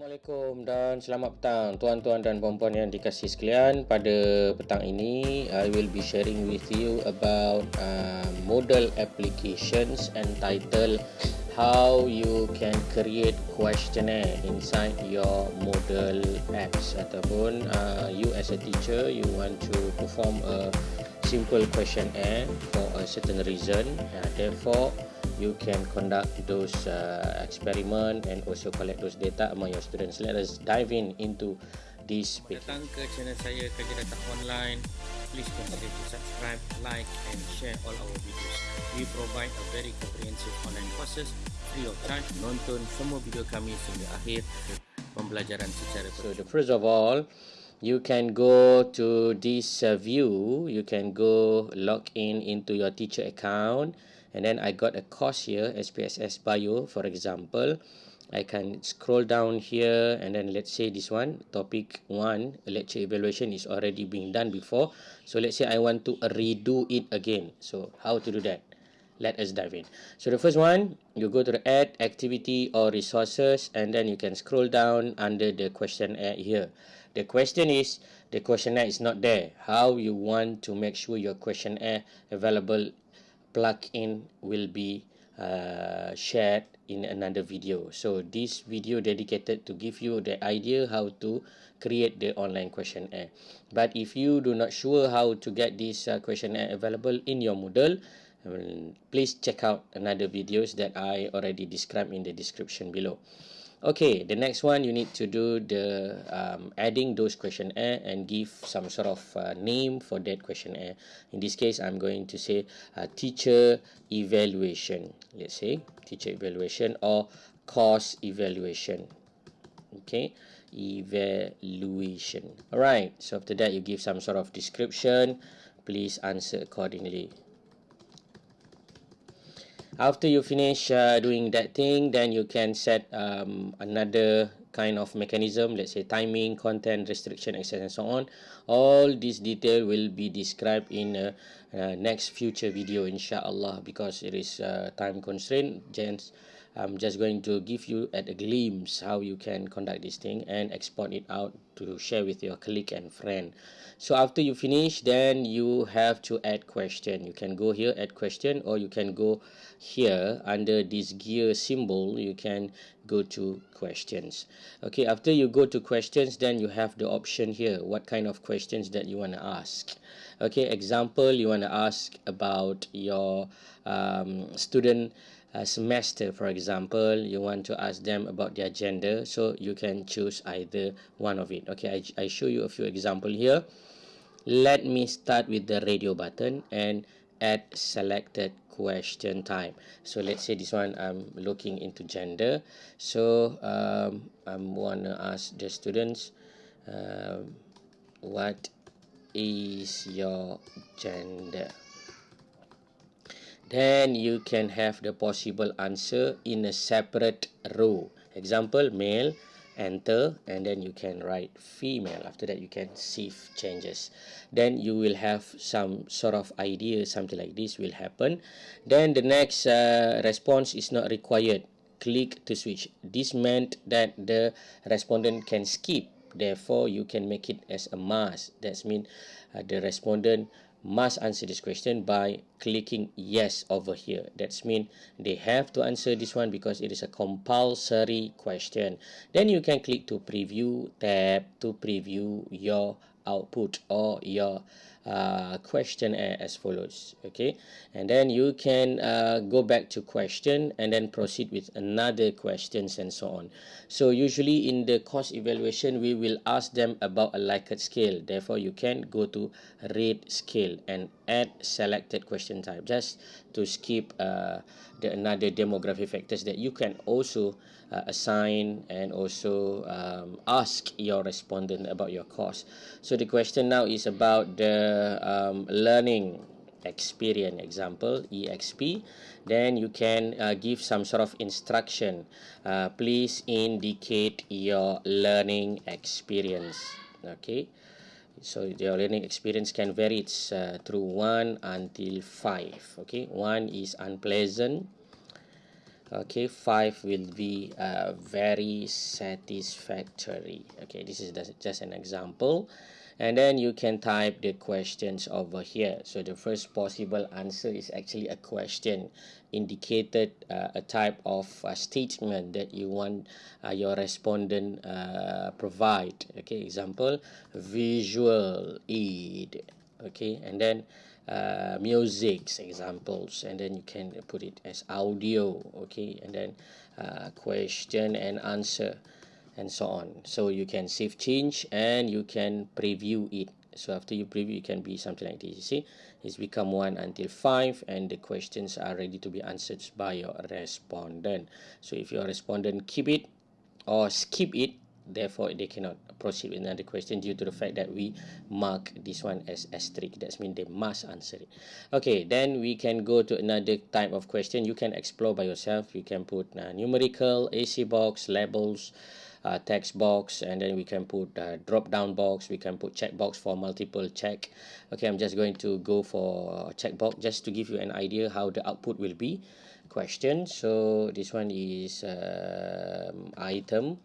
Assalamualaikum dan selamat petang tuan-tuan dan puan-puan yang dikasih sekalian. Pada petang ini, I will be sharing with you about uh, model applications entitled how you can create questionnaire inside your model apps ataupun uh, you as a teacher you want to perform a simple questionnaire for a certain reason. Uh, therefore, you can conduct those uh, experiment and also collect those data among your students. Let us dive in into this. Datang ke channel saya Kerja Data Online. Please consider to subscribe, like and share all our videos. We provide a very comprehensive online courses free of charge. Nonton semua video kami sehingga akhir pembelajaran secara So the first of all, you can go to this uh, view. You can go log in into your teacher account. And then I got a course here SPSS Bio for example. I can scroll down here and then let's say this one topic 1 lecture evaluation is already being done before. So let's say I want to redo it again. So how to do that? Let us dive in. So the first one you go to the add activity or resources and then you can scroll down under the questionnaire here. The question is the questionnaire is not there. How you want to make sure your questionnaire available plugin will be uh, shared in another video. So this video dedicated to give you the idea how to create the online questionnaire. But if you do not sure how to get this uh, questionnaire available in your Moodle, um, please check out another videos that I already described in the description below. Okay, the next one you need to do the um, adding those questionnaire and give some sort of uh, name for that questionnaire. In this case, I'm going to say uh, teacher evaluation. Let's say teacher evaluation or course evaluation. Okay, evaluation. Alright, so after that you give some sort of description. Please answer accordingly after you finish uh, doing that thing then you can set um, another kind of mechanism let's say timing content restriction access and so on. All this detail will be described in a, a next future video inshallah because it is uh, time constraint gents I'm just going to give you a glimpse how you can conduct this thing and export it out to share with your colleague and friend. So after you finish, then you have to add question. You can go here, add question, or you can go here under this gear symbol, you can go to questions. Okay, after you go to questions, then you have the option here, what kind of questions that you want to ask. Okay, example, you want to ask about your um, student uh, semester for example you want to ask them about their gender so you can choose either one of it. Okay I, I show you a few example here. Let me start with the radio button and add selected question time. So let's say this one i'm looking into gender. So um, i want to ask the students uh, what is your gender then you can have the possible answer in a separate row. Example male enter and then you can write female. After that you can save changes. Then you will have some sort of idea something like this will happen. Then the next uh, response is not required. Click to switch. This meant that the respondent can skip. Therefore you can make it as a must. That's mean uh, the respondent must answer this question by clicking yes over here. That's mean they have to answer this one because it is a compulsory question. Then you can click to preview tab to preview your output or your uh, question as follows okay? And then you can uh, go back to question and then proceed with another questions and so on. So usually in the course evaluation we will ask them about a Likert scale. Therefore you can go to rate scale and add selected question type just to skip uh, the another demographic factors that you can also uh, assign and also um, ask your respondent about your course. So the question now is about the um, learning experience. Example exp then you can uh, give some sort of instruction uh, please indicate your learning experience. Okay so your learning experience can vary it's uh, through 1 until 5 okay? 1 is unpleasant okay? 5 will be uh, very satisfactory okay? This is just an example and then you can type the questions over here. So the first possible answer is actually a question indicated uh, a type of uh, statement that you want uh, your respondent uh, provide. Okay example visual aid. Okay and then uh, music examples. And then you can put it as audio. Okay and then uh, question and answer and so on. So you can save change and you can preview it. So after you preview it can be something like this you see? It's become 1 until 5 and the questions are ready to be answered by your respondent. So if your respondent keep it or skip it therefore they cannot proceed with another question due to the fact that we mark this one as asterisk. That means they must answer it. Okay then we can go to another type of question. You can explore by yourself. You can put uh, numerical essay box labels uh, text box and then we can put uh, drop down box. We can put check box for multiple check. Okay i'm just going to go for check box just to give you an idea how the output will be. Question. So this one is um, item.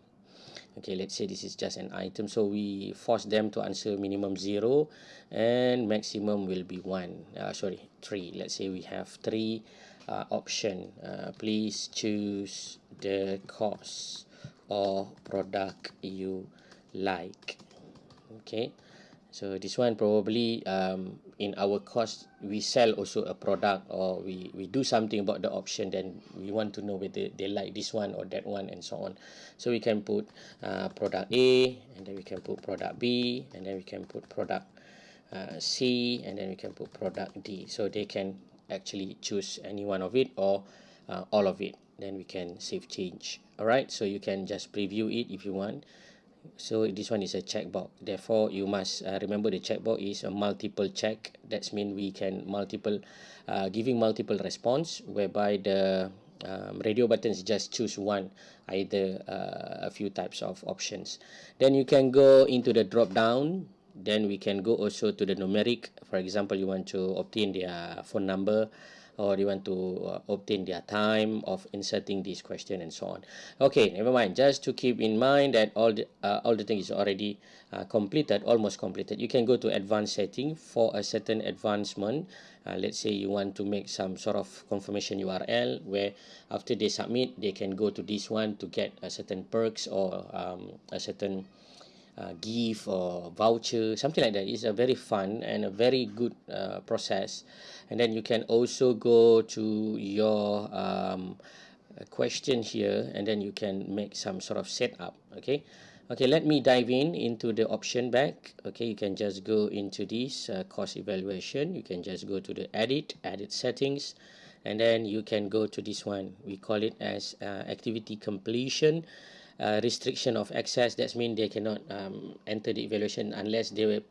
Okay let's say this is just an item. So we force them to answer minimum zero and maximum will be one. Uh, sorry three. Let's say we have three uh, option. Uh, please choose the course or product you like. Okay? So this one probably um, in our course we sell also a product or we we do something about the option then we want to know whether they like this one or that one and so on. So we can put uh, product A and then we can put product B and then we can put product uh, C and then we can put product D. So they can actually choose any one of it or uh, all of it then we can save change. Alright so you can just preview it if you want. So this one is a checkbox. Therefore you must uh, remember the checkbox is a multiple check. That's mean we can multiple uh, giving multiple response whereby the um, radio buttons just choose one either uh, a few types of options. Then you can go into the drop down then we can go also to the numeric. For example you want to obtain their phone number or you want to uh, obtain their time of inserting this question and so on. Okay never mind. Just to keep in mind that all the uh, all the thing is already uh, completed almost completed. You can go to advanced setting for a certain advancement. Uh, let's say you want to make some sort of confirmation url where after they submit they can go to this one to get a certain perks or um, a certain uh, gift or voucher something like that. It's a very fun and a very good uh, process. And then you can also go to your um, question here and then you can make some sort of setup okay? Okay let me dive in into the option back. Okay you can just go into this uh, course evaluation. You can just go to the edit edit settings and then you can go to this one. We call it as uh, activity completion uh, restriction of access that means they cannot um, enter the evaluation unless they will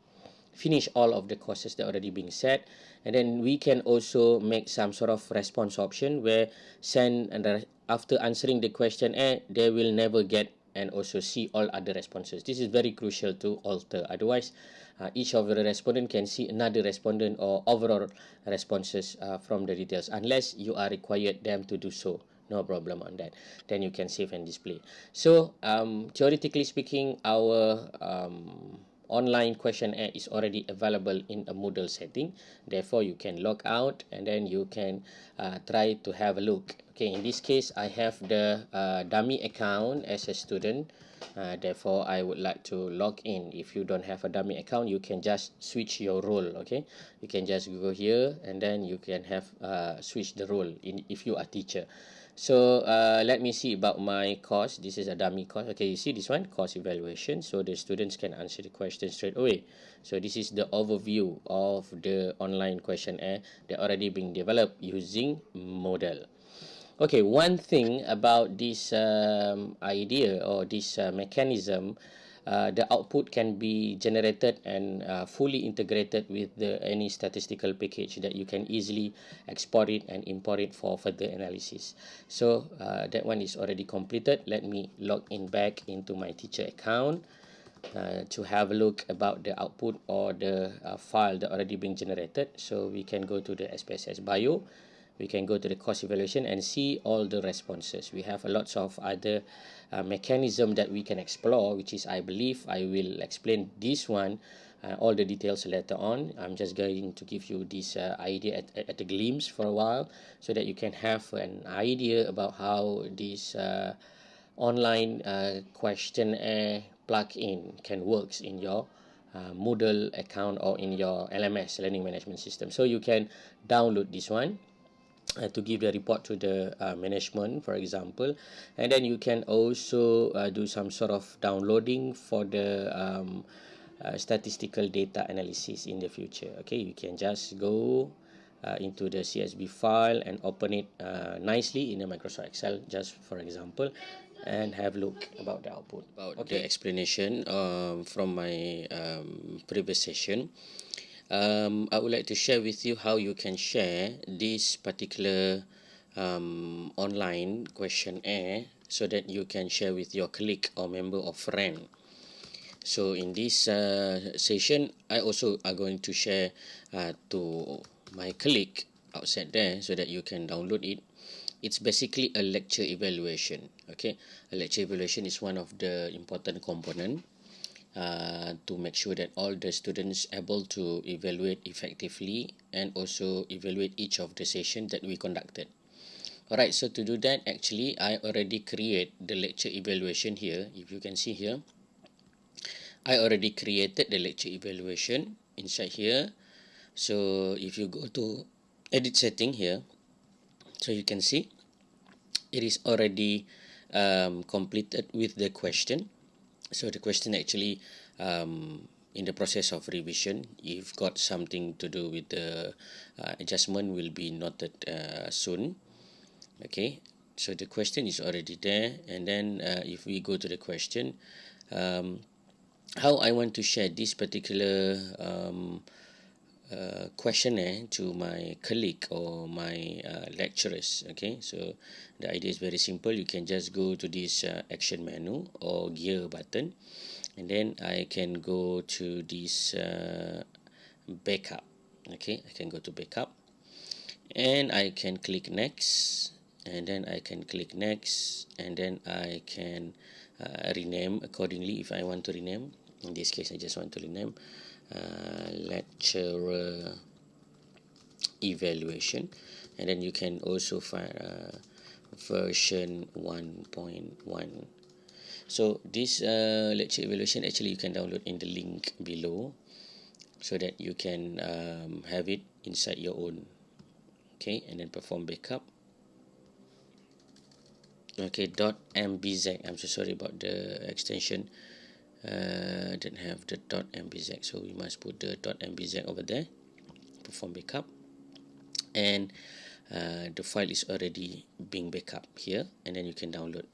finish all of the courses that are already being set. And then we can also make some sort of response option where send and after answering the question A they will never get and also see all other responses. This is very crucial to alter. Otherwise uh, each of the respondent can see another respondent or overall responses uh, from the details unless you are required them to do so no problem on that then you can save and display so um, theoretically speaking our um, online questionnaire is already available in a Moodle setting. Therefore, you can log out and then you can uh, try to have a look. Okay, in this case, I have the uh, dummy account as a student. Uh, therefore, I would like to log in. If you don't have a dummy account, you can just switch your role. Okay, you can just go here and then you can have uh, switch the role in if you are teacher. So uh, let me see about my course. This is a dummy course. Okay, you see this one, course evaluation. So the students can answer the question straight away. So this is the overview of the online questionnaire that already being developed using Moodle. Okay, one thing about this um, idea or this uh, mechanism uh, the output can be generated and uh, fully integrated with the any statistical package that you can easily export it and import it for further analysis. So uh, that one is already completed. Let me log in back into my teacher account uh, to have a look about the output or the uh, file that already been generated. So we can go to the SPSS bio we can go to the course evaluation and see all the responses. We have a lots of other uh, mechanism that we can explore which is i believe i will explain this one uh, all the details later on. I'm just going to give you this uh, idea at, at, a glimpse for a while so that you can have an idea about how this uh, online uh, questionnaire plugin can works in your uh, Moodle account or in your LMS learning management system. So you can download this one uh, to give the report to the uh, management for example. And then you can also uh, do some sort of downloading for the um, uh, statistical data analysis in the future. Okay you can just go uh, into the CSV file and open it uh, nicely in the Microsoft Excel just for example and have a look about the output. About okay. the explanation um, from my um, previous session um, I would like to share with you how you can share this particular um, online questionnaire so that you can share with your colleague or member or friend. So in this uh, session I also are going to share uh, to my colleague outside there so that you can download it. It's basically a lecture evaluation okay? A lecture evaluation is one of the important component uh, to make sure that all the students able to evaluate effectively and also evaluate each of the session that we conducted. Alright so to do that actually I already create the lecture evaluation here. If you can see here I already created the lecture evaluation inside here. So if you go to edit setting here so you can see it is already um, completed with the question so the question actually um, in the process of revision you've got something to do with the uh, adjustment will be noted uh, soon. Okay? So the question is already there. And then uh, if we go to the question um, how I want to share this particular um, uh, questionnaire to my colleague or my uh, lecturers okay? So the idea is very simple. You can just go to this uh, action menu or gear button and then I can go to this uh, backup okay? I can go to backup and I can click next and then I can click next and then I can uh, rename accordingly if I want to rename. In this case I just want to rename uh, lecturer evaluation. And then you can also find uh, version 1.1 so this uh, lecture evaluation actually you can download in the link below so that you can um, have it inside your own. Okay and then perform backup. Okay dot mbz i'm so sorry about the extension uh, didn't have the dot mbz so we must put the dot mbz over there. Perform backup. And uh, the file is already being backup here and then you can download.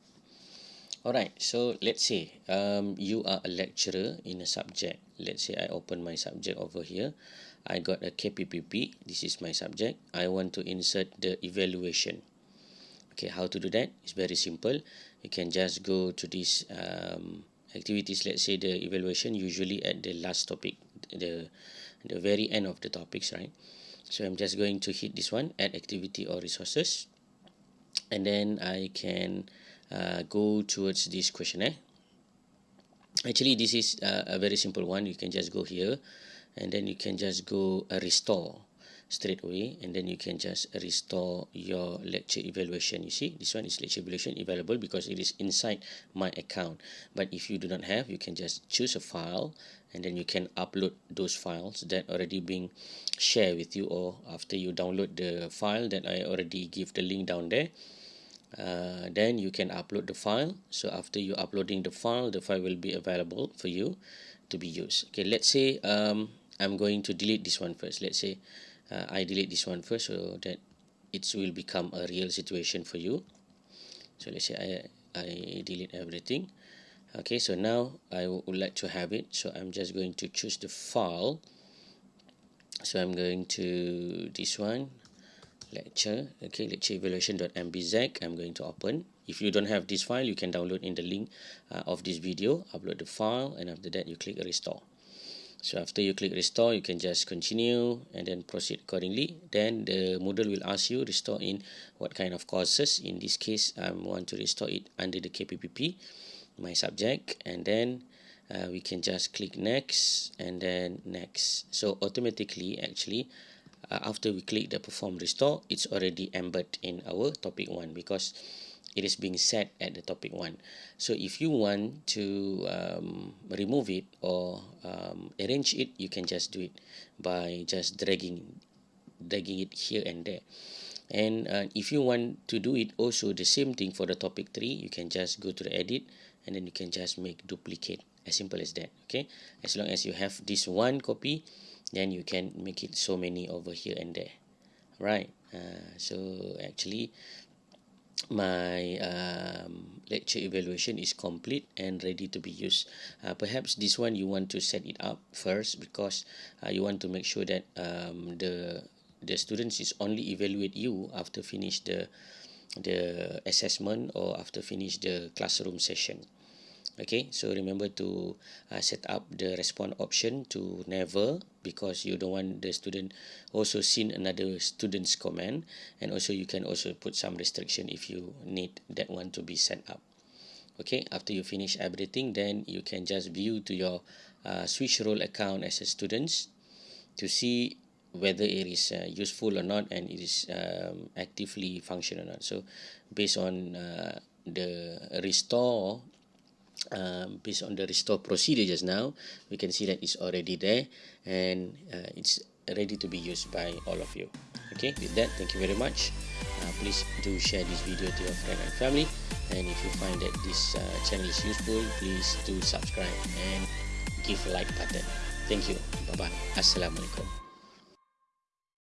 Alright so let's say um, you are a lecturer in a subject. Let's say I open my subject over here. I got a KPPP this is my subject. I want to insert the evaluation. Okay how to do that? It's very simple. You can just go to this um, activities let's say the evaluation usually at the last topic the the very end of the topics right? So I'm just going to hit this one add activity or resources. And then I can uh, go towards this questionnaire actually this is uh, a very simple one. You can just go here and then you can just go uh, restore straight away and then you can just restore your lecture evaluation. You see this one is lecture evaluation available because it is inside my account. But if you do not have you can just choose a file and then you can upload those files that already being shared with you or after you download the file that I already give the link down there uh, then you can upload the file. So after you uploading the file the file will be available for you to be used. Okay let's say um, I'm going to delete this one first. Let's say uh, I delete this one first so that it will become a real situation for you. So let's say I, I delete everything. Okay so now I would like to have it. So I'm just going to choose the file. So I'm going to this one lecture. Okay lecture evaluation.mbz I'm going to open. If you don't have this file you can download in the link uh, of this video. Upload the file and after that you click restore so after you click restore you can just continue and then proceed accordingly. Then the Moodle will ask you restore in what kind of courses. In this case I want to restore it under the KPPP my subject. And then uh, we can just click next and then next. So automatically actually uh, after we click the perform restore it's already embedded in our topic 1 because it is being set at the topic 1 so if you want to um, remove it or um, arrange it you can just do it by just dragging dragging it here and there. And uh, if you want to do it also the same thing for the topic 3 you can just go to the edit and then you can just make duplicate as simple as that okay? As long as you have this one copy then you can make it so many over here and there right? Uh, so actually my um, lecture evaluation is complete and ready to be used. Uh, perhaps this one you want to set it up first because uh, you want to make sure that um, the the students is only evaluate you after finish the the assessment or after finish the classroom session okay so remember to uh, set up the respond option to never because you don't want the student also seen another student's comment and also you can also put some restriction if you need that one to be set up. Okay after you finish everything then you can just view to your uh, switch role account as a students to see whether it is uh, useful or not and it is um, actively functional or not. So based on uh, the restore um, based on the restore procedure just now. We can see that it's already there and uh, it's ready to be used by all of you. Okay with that thank you very much. Uh, please do share this video to your friend and family. And if you find that this uh, channel is useful please do subscribe and give like button. Thank you. Bye bye assalamualaikum